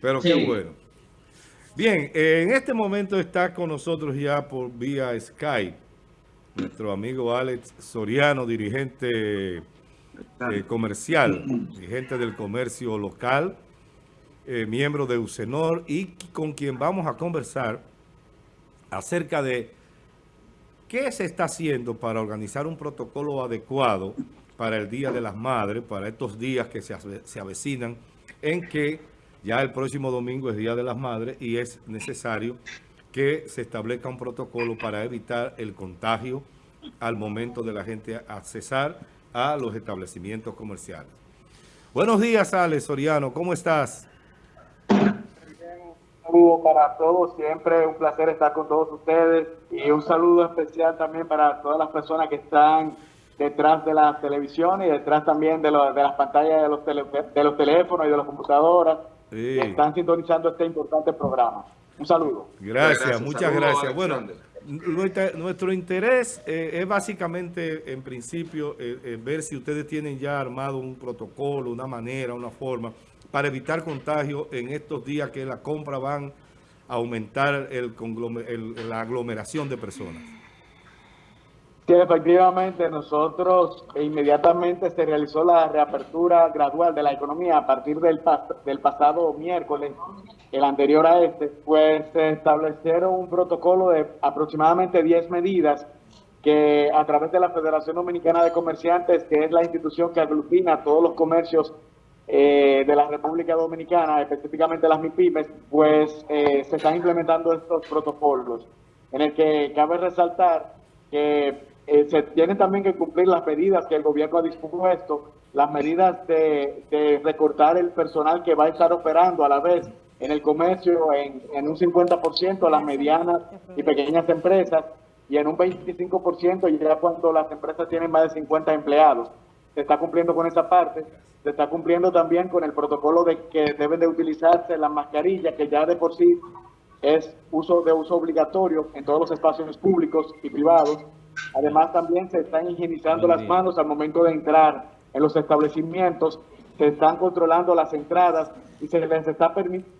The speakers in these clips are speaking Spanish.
Pero qué bueno. Bien, en este momento está con nosotros ya por vía Skype nuestro amigo Alex Soriano, dirigente eh, comercial, dirigente del comercio local, eh, miembro de UCENOR y con quien vamos a conversar acerca de qué se está haciendo para organizar un protocolo adecuado para el Día de las Madres, para estos días que se, se avecinan, en que ya el próximo domingo es Día de las Madres y es necesario que se establezca un protocolo para evitar el contagio al momento de la gente accesar a los establecimientos comerciales. Buenos días, Alex Soriano, ¿cómo estás? Saludo para todos, siempre un placer estar con todos ustedes y un saludo especial también para todas las personas que están detrás de las televisiones y detrás también de, las pantallas de los, de los teléfonos y de las computadoras que están sintonizando este importante programa. Un saludo. Gracias, muchas gracias. Bueno, nuestro interés eh, es básicamente, en principio, eh, eh, ver si ustedes tienen ya armado un protocolo, una manera, una forma para evitar contagio en estos días que la compra van a aumentar el, la aglomeración de personas. Sí, efectivamente, nosotros inmediatamente se realizó la reapertura gradual de la economía a partir del, del pasado miércoles, el anterior a este, pues se establecieron un protocolo de aproximadamente 10 medidas que a través de la Federación Dominicana de Comerciantes, que es la institución que aglutina todos los comercios eh, de la República Dominicana, específicamente las MIPIMES, pues eh, se están implementando estos protocolos, en el que cabe resaltar que eh, se tienen también que cumplir las medidas que el gobierno ha dispuesto, las medidas de, recortar el personal que va a estar operando a la vez en el comercio en, en un 50% a las medianas y pequeñas empresas y en un 25% ya cuando las empresas tienen más de 50 empleados. Se está cumpliendo con esa parte, se está cumpliendo también con el protocolo de que deben de utilizarse las mascarillas, que ya de por sí es uso de uso obligatorio en todos los espacios públicos y privados, Además, también se están higienizando las manos al momento de entrar en los establecimientos, se están controlando las entradas y se les está,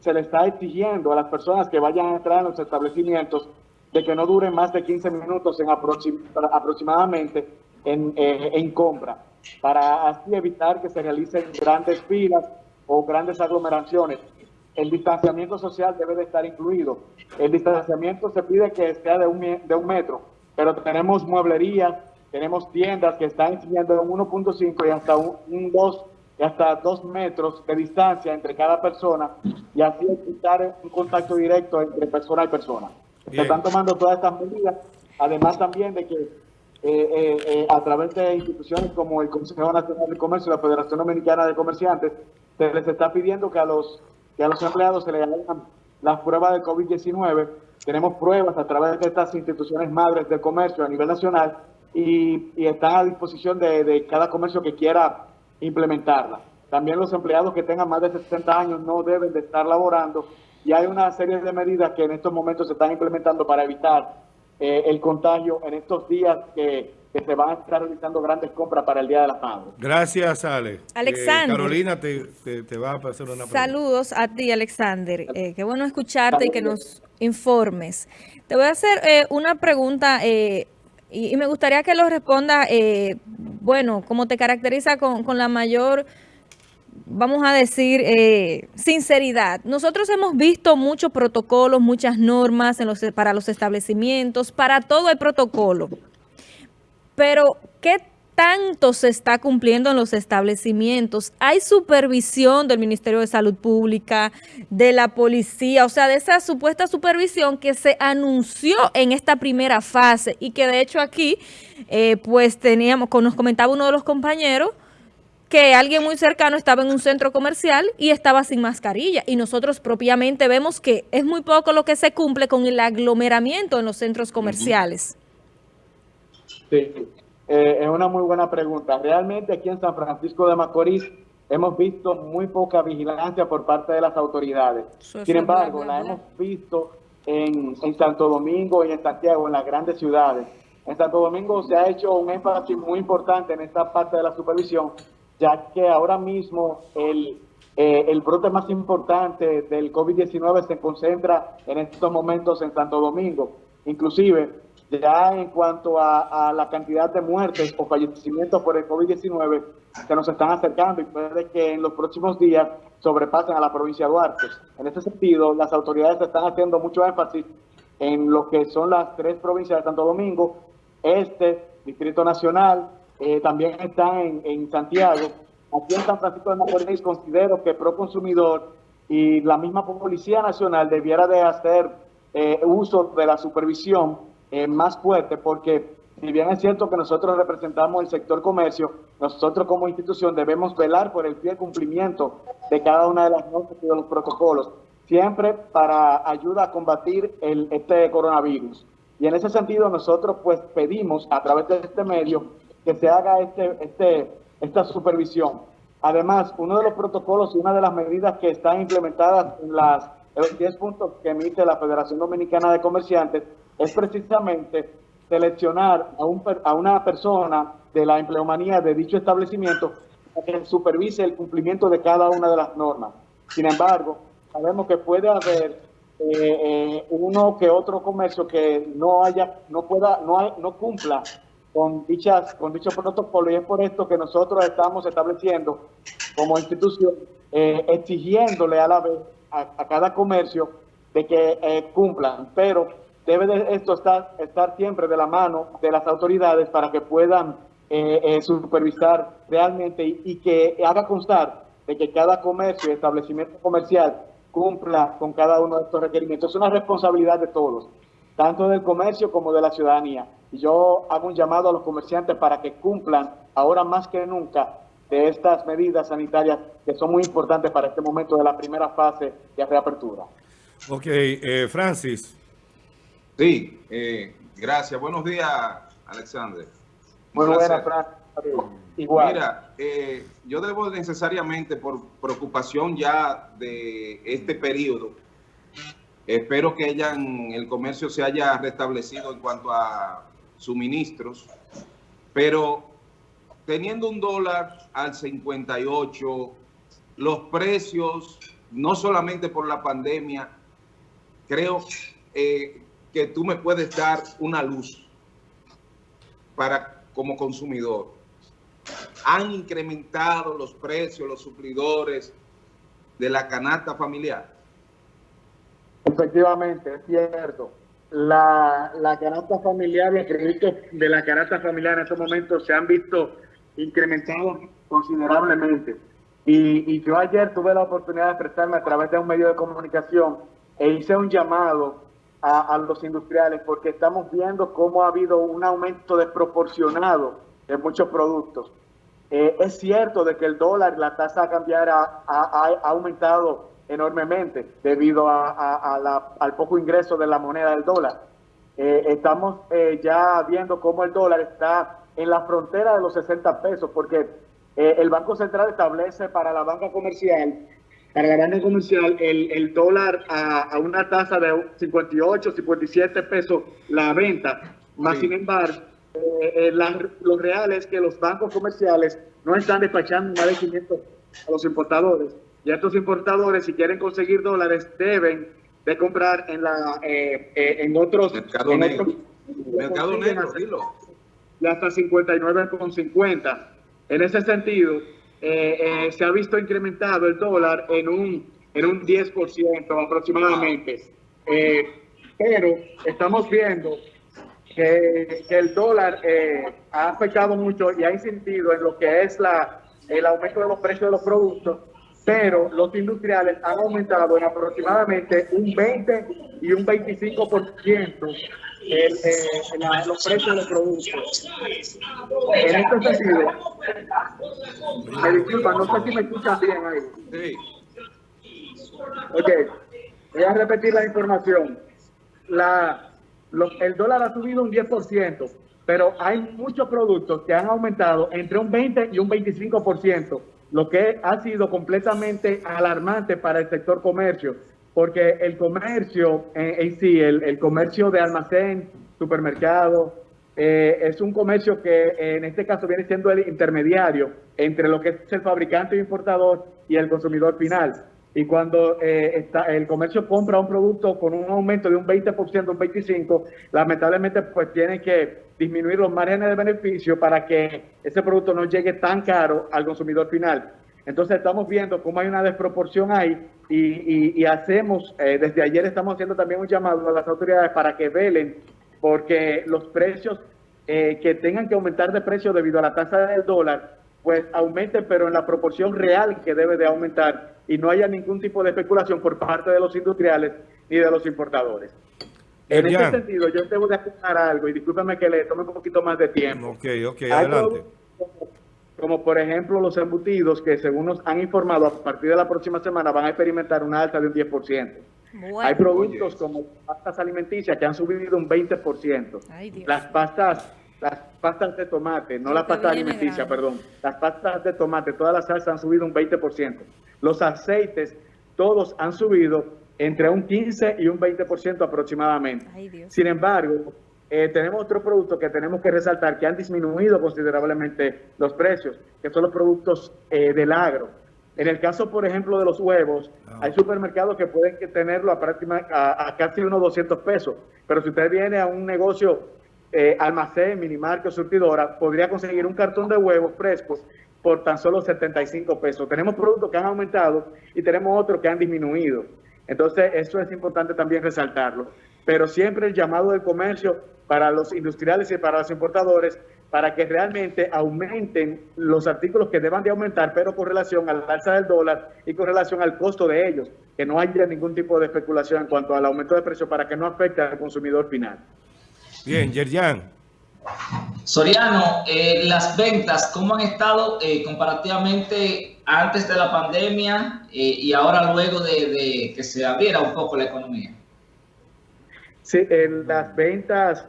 se les está exigiendo a las personas que vayan a entrar en los establecimientos de que no duren más de 15 minutos en aproximadamente en, eh, en compra, para así evitar que se realicen grandes filas o grandes aglomeraciones. El distanciamiento social debe de estar incluido. El distanciamiento se pide que sea de un, de un metro pero tenemos mueblería, tenemos tiendas que están enseñando en 1.5 y hasta un, 2 y hasta 2 metros de distancia entre cada persona y así evitar un contacto directo entre persona y persona. Se están tomando todas estas medidas, además también de que eh, eh, eh, a través de instituciones como el Consejo Nacional de Comercio y la Federación Dominicana de Comerciantes, se les está pidiendo que a los, que a los empleados se les hagan las pruebas de COVID-19 tenemos pruebas a través de estas instituciones madres del comercio a nivel nacional y, están a disposición de, cada comercio que quiera implementarla. También los empleados que tengan más de 60 años no deben de estar laborando y hay una serie de medidas que en estos momentos se están implementando para evitar eh, el contagio en estos días que, se van a estar realizando grandes compras para el Día de la Madre. Gracias, Ale. Alexander. Eh, Carolina te, va a hacer una pregunta. Saludos a ti, Alexander. Eh, qué bueno escucharte y que nos informes. Te voy a hacer una pregunta y, me gustaría que lo responda, bueno, como te caracteriza con, con la mayor vamos a decir, eh, sinceridad. Nosotros hemos visto muchos protocolos, muchas normas en los, para los establecimientos, para todo el protocolo. Pero, ¿qué tanto se está cumpliendo en los establecimientos? ¿Hay supervisión del Ministerio de Salud Pública, de la policía? O sea, de esa supuesta supervisión que se anunció en esta primera fase y que de hecho aquí, eh, pues teníamos, nos comentaba uno de los compañeros, que alguien muy cercano estaba en un centro comercial y estaba sin mascarilla. Y nosotros propiamente vemos que es muy poco lo que se cumple con el aglomeramiento en los centros comerciales. Sí, eh, es una muy buena pregunta. Realmente aquí en San Francisco de Macorís hemos visto muy poca vigilancia por parte de las autoridades. Sin embargo, la hemos visto en, en Santo Domingo y en Santiago, en las grandes ciudades. En Santo Domingo se ha hecho un énfasis muy importante en esta parte de la supervisión, ya que ahora mismo el, eh, el brote más importante del COVID-19 se concentra en estos momentos en Santo Domingo. Inclusive, ya en cuanto a, la cantidad de muertes o fallecimientos por el COVID-19 que nos están acercando y puede que en los próximos días sobrepasen a la provincia de Duarte. En ese sentido, las autoridades están haciendo mucho énfasis en lo que son las tres provincias de Santo Domingo, este, Distrito Nacional, eh, también están en, Santiago, Aquí en San Francisco de Macorís considero que pro consumidor y la misma Policía Nacional debiera de hacer eh, uso de la supervisión eh, más fuerte porque si bien es cierto que nosotros representamos el sector comercio, nosotros como institución debemos velar por el fiel cumplimiento de cada una de las normas y de los protocolos, siempre para ayuda a combatir el, este coronavirus. Y en ese sentido nosotros pues pedimos a través de este medio que se haga este, este esta supervisión. Además, uno de los protocolos y una de las medidas que están implementadas en, las, los 10 puntos que emite la Federación Dominicana de Comerciantes es precisamente seleccionar a, un, a una persona de la empleomanía de dicho establecimiento que supervise el cumplimiento de cada una de las normas. Sin embargo, sabemos que puede haber eh, eh, uno que otro comercio que no haya, no pueda, no, no cumpla con, dichas, con dicho protocolo y es por esto que nosotros estamos estableciendo como institución, eh, exigiéndole a la vez a, cada comercio de que eh, cumplan, pero debe de esto estar, estar siempre de la mano de las autoridades para que puedan eh, supervisar realmente y, y, que haga constar de que cada comercio y establecimiento comercial cumpla con cada uno de estos requerimientos. Es una responsabilidad de todos, tanto del comercio como de la ciudadanía. Y yo hago un llamado a los comerciantes para que cumplan ahora más que nunca de estas medidas sanitarias que son muy importantes para este momento de la primera fase de reapertura. Ok, eh, Francis. Sí, eh, gracias. Buenos días, Alexander. Buenos días, Francis. Igual. Mira, eh, yo debo necesariamente, por preocupación ya de este periodo, espero que el comercio se haya restablecido en cuanto a suministros, pero teniendo un dólar al 58, los precios, no solamente por la pandemia, creo eh, que tú me puedes dar una luz para como consumidor. Han incrementado los precios, los suplidores de la canasta familiar. Efectivamente, es cierto la, la canasta familiar, los productos de la canasta familiar en estos momentos se han visto incrementados considerablemente. Y, y, yo ayer tuve la oportunidad de expresarme a través de un medio de comunicación e hice un llamado a, los industriales porque estamos viendo cómo ha habido un aumento desproporcionado de muchos productos. Eh, es cierto de que el dólar, la tasa a cambiar ha, ha, aumentado enormemente debido a, al poco ingreso de la moneda del dólar. Eh, estamos eh, ya viendo cómo el dólar está en la frontera de los 60 pesos, porque el Banco Central establece para la banca comercial, para la banca comercial, el, el dólar a, una tasa de 58, 57 pesos la venta. Más sin embargo, los reales que los bancos comerciales no están despachando más de 500 a los importadores y estos importadores, si quieren conseguir dólares, deben de comprar en la eh, eh, en otros... Mercado en negro. Mercado negro, dilo. Y hasta 59,50. En ese sentido, eh, se ha visto incrementado el dólar en un, en un 10% aproximadamente. pero estamos viendo que, que el dólar ha afectado mucho y ha incidido en lo que es la, el aumento de los precios de los productos pero los industriales han aumentado en aproximadamente un 20 y un 25% el, eh, los precios de los productos. En este sentido, me disculpan, no sé si me escuchan bien ahí. Sí. Ok, voy a repetir la información. La, el dólar ha subido un 10%, pero hay muchos productos que han aumentado entre un 20 y un 25% lo que ha sido completamente alarmante para el sector comercio, porque el comercio en, sí, el, comercio de almacén, supermercado, eh, es un comercio que en este caso viene siendo el intermediario entre lo que es el fabricante o importador y el consumidor final. Y cuando eh, el comercio compra un producto con un aumento de un 20%, un 25%, lamentablemente pues tiene que disminuir los márgenes de beneficio para que ese producto no llegue tan caro al consumidor final. Entonces estamos viendo cómo hay una desproporción ahí y, hacemos, eh, desde ayer estamos haciendo también un llamado a las autoridades para que velen porque los precios eh, que tengan que aumentar de precio debido a la tasa del dólar, pues aumenten, pero en la proporción real que debe de aumentar y no haya ningún tipo de especulación por parte de los industriales ni de los importadores. En ese sentido, yo debo de aclarar algo y discúlpeme que le tome un poquito más de tiempo. Ok, ok, adelante. Como, por ejemplo los embutidos que según nos han informado a partir de la próxima semana van a experimentar una alta de un 10%. Hay productos como pastas alimenticias que han subido un 20%. las pastas las pastas de tomate, no las pastas alimenticias, perdón. Las pastas de tomate, todas las salsas han subido un 20%. Los aceites, todos han subido entre un 15 y un 20% aproximadamente. Sin embargo, eh, tenemos otros productos que tenemos que resaltar que han disminuido considerablemente los precios, que son los productos eh, del agro. En el caso, por ejemplo, de los huevos, ah. hay supermercados que pueden tenerlo a, a, casi unos 200 pesos, pero si usted viene a un negocio, eh, almacén, minimarco, surtidora, podría conseguir un cartón de huevos frescos por tan solo 75 pesos. Tenemos productos que han aumentado y tenemos otros que han disminuido. Entonces, eso es importante también resaltarlo. Pero siempre el llamado del comercio para los industriales y para los importadores para que realmente aumenten los artículos que deban de aumentar, pero con relación al alza del dólar y con relación al costo de ellos, que no haya ningún tipo de especulación en cuanto al aumento de precio para que no afecte al consumidor final. Bien, Yerjan. Soriano, eh, las ventas, ¿cómo han estado eh, comparativamente antes de la pandemia eh, y ahora luego de, que se abriera un poco la economía? Sí, en las ventas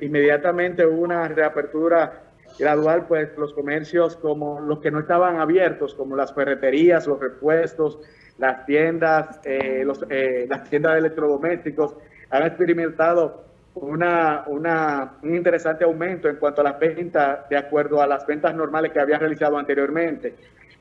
inmediatamente hubo una reapertura gradual, pues los comercios como los que no estaban abiertos, como las ferreterías, los repuestos, las tiendas, las tiendas de electrodomésticos, han experimentado una, una, un interesante aumento en cuanto a las ventas de acuerdo a las ventas normales que habían realizado anteriormente.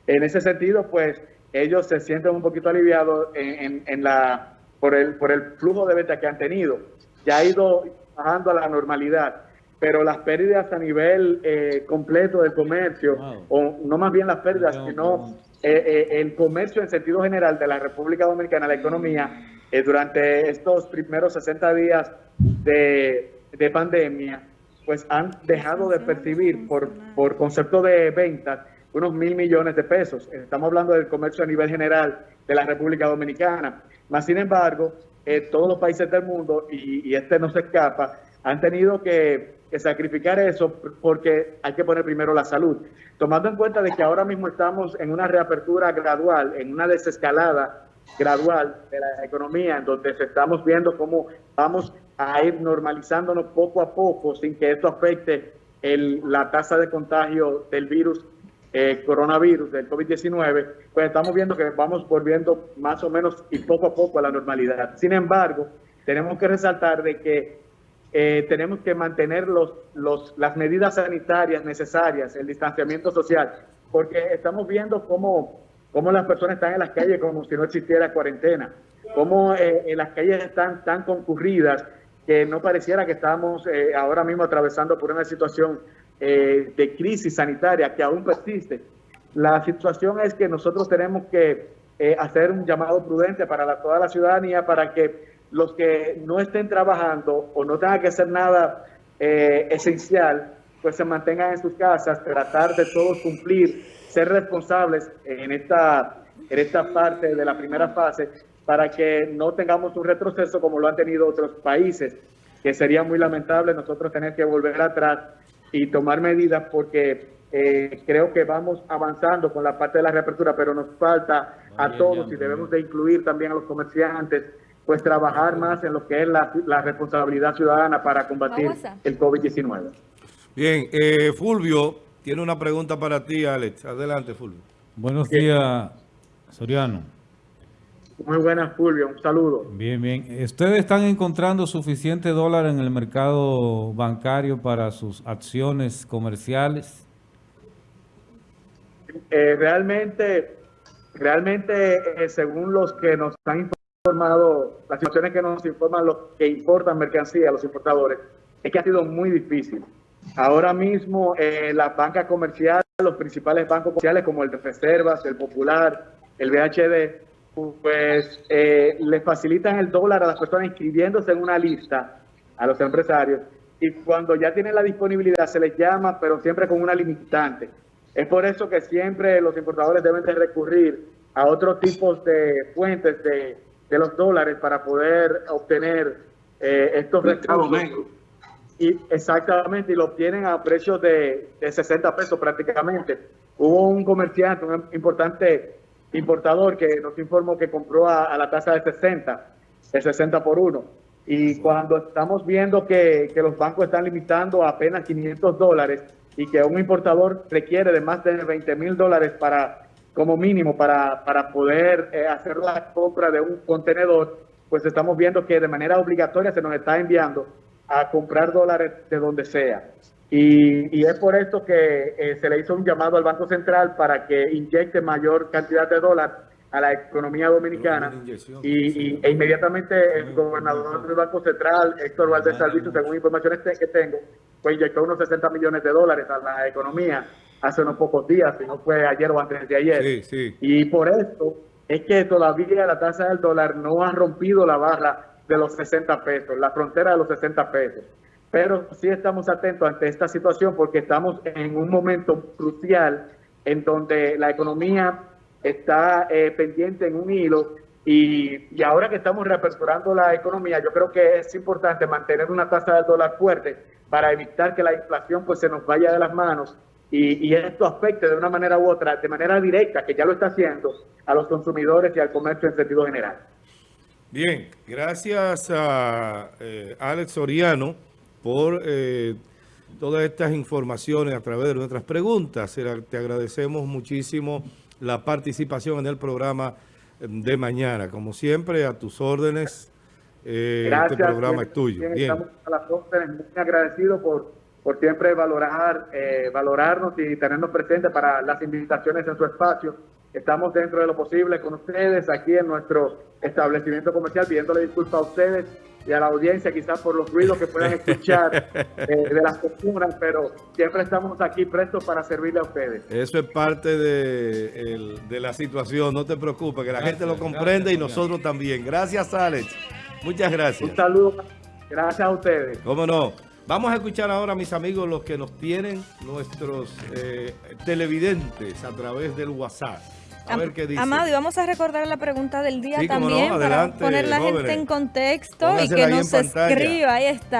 En ese sentido, pues ellos se sienten un poquito aliviados en, en, la, por, el, por el flujo de ventas que han tenido. Ya ha ido bajando a la normalidad, pero las pérdidas a nivel eh, completo del comercio, o no más bien las pérdidas, sino eh, eh, el comercio en sentido general de la República Dominicana, la economía, durante estos primeros 60 días de, pandemia, pues han dejado de percibir por, por concepto de ventas unos mil millones de pesos. Estamos hablando del comercio a nivel general de la República Dominicana. Más sin embargo, eh, todos los países del mundo, y, este no se escapa, han tenido que, que, sacrificar eso porque hay que poner primero la salud. Tomando en cuenta de que ahora mismo estamos en una reapertura gradual, en una desescalada gradual de la economía, en donde estamos viendo cómo vamos a ir normalizándonos poco a poco sin que esto afecte el, la tasa de contagio del virus, eh, coronavirus, del COVID-19, pues estamos viendo que vamos volviendo más o menos y poco a poco a la normalidad. Sin embargo, tenemos que resaltar de que eh, tenemos que mantener los, los, las medidas sanitarias necesarias, el distanciamiento social, porque estamos viendo cómo, cómo las personas están en las calles como si no existiera cuarentena, cómo eh, en las calles están tan concurridas que no pareciera que estamos eh, ahora mismo atravesando por una situación eh, de crisis sanitaria que aún persiste. La situación es que nosotros tenemos que eh, hacer un llamado prudente para toda la ciudadanía para que los que no estén trabajando o no tengan que hacer nada esencial, pues se mantengan en sus casas, tratar de todos cumplir, ser responsables en esta, en esta parte de la primera fase para que no tengamos un retroceso como lo han tenido otros países, que sería muy lamentable nosotros tener que volver atrás y tomar medidas porque eh, creo que vamos avanzando con la parte de la reapertura, pero nos falta a todos y debemos de incluir también a los comerciantes, pues trabajar más en lo que es la, responsabilidad ciudadana para combatir el COVID-19. Bien, eh, Fulvio tiene una pregunta para ti, Alex. Adelante, Fulvio. Buenos días, Soriano. Muy buenas, Fulvio. Un saludo. Bien, bien. ¿Ustedes están encontrando suficiente dólar en el mercado bancario para sus acciones comerciales? Eh, realmente, realmente eh, según los que nos han informado, las situaciones que nos informan los que importan mercancía, los importadores, es que ha sido muy difícil. Ahora mismo, eh, las bancas comerciales, los principales bancos comerciales como el de Reservas, el Popular, el BHD, pues eh, le facilitan el dólar a las personas inscribiéndose en una lista a los empresarios y cuando ya tienen la disponibilidad se les llama, pero siempre con una limitante. Es por eso que siempre los importadores deben de recurrir a otros tipos de fuentes de, de los dólares para poder obtener eh, estos recursos. Y exactamente, y lo obtienen a precios de, de 60 pesos prácticamente. Hubo un comerciante, un importante importador que nos informó que compró a, la tasa de 60, el 60 por 1. Y cuando estamos viendo que, que, los bancos están limitando a apenas 500 dólares y que un importador requiere de más de 20 mil dólares para, como mínimo para, para poder eh, hacer la compra de un contenedor, pues estamos viendo que de manera obligatoria se nos está enviando a comprar dólares de donde sea. Y, es por esto que eh, se le hizo un llamado al Banco Central para que inyecte mayor cantidad de dólares a la economía dominicana. Y, e inmediatamente el gobernador del Banco Central, Héctor Valdés Salviso, según informaciones que tengo, pues inyectó unos 60 millones de dólares a la economía hace unos pocos días, si no fue ayer o antes de ayer. Y por esto es que todavía la tasa del dólar no ha rompido la barra de los 60 pesos, la frontera de los 60 pesos pero sí estamos atentos ante esta situación porque estamos en un momento crucial en donde la economía está eh, pendiente en un hilo y, y, ahora que estamos reaperturando la economía, yo creo que es importante mantener una tasa del dólar fuerte para evitar que la inflación pues se nos vaya de las manos y, y, esto afecte de una manera u otra, de manera directa, que ya lo está haciendo, a los consumidores y al comercio en sentido general. Bien, gracias a eh, Alex Soriano por eh, todas estas informaciones a través de nuestras preguntas. Te agradecemos muchísimo la participación en el programa de mañana. Como siempre, a tus órdenes, eh, este programa es tuyo. Bien. Estamos a las órdenes, muy agradecidos por, por siempre valorar, eh, valorarnos y tenernos presentes para las invitaciones en su espacio. Estamos dentro de lo posible con ustedes aquí en nuestro establecimiento comercial, pidiéndole disculpas a ustedes y a la audiencia quizás por los ruidos que puedan escuchar eh, de las posturas, pero siempre estamos aquí prestos para servirle a ustedes. Eso es parte de, de la situación, no te preocupes, que la gente lo comprende y nosotros también. Gracias, Alex. Muchas gracias. Un saludo. Gracias a ustedes. ¿Cómo no? Vamos a escuchar ahora, mis amigos, los que nos tienen nuestros eh, televidentes a través del WhatsApp. A ver qué dice. Amado, y vamos a recordar la pregunta del día también para poner la gente en contexto y que nos escriba. Ahí está.